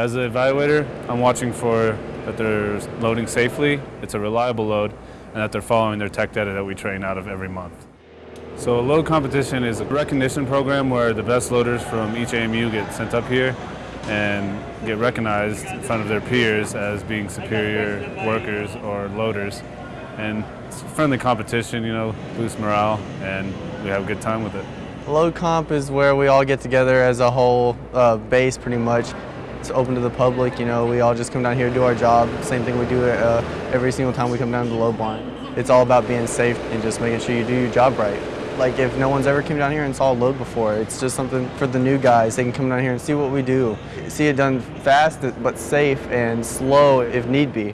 As an evaluator, I'm watching for that they're loading safely, it's a reliable load, and that they're following their tech data that we train out of every month. So load competition is a recognition program where the best loaders from each AMU get sent up here and get recognized in front of their peers as being superior workers or loaders. And it's friendly competition, you know, boosts morale, and we have a good time with it. Load comp is where we all get together as a whole uh, base pretty much. It's open to the public, you know, we all just come down here, do our job. Same thing we do uh, every single time we come down to the load blind. It's all about being safe and just making sure you do your job right. Like if no one's ever came down here and saw a load before, it's just something for the new guys. They can come down here and see what we do. See it done fast but safe and slow if need be.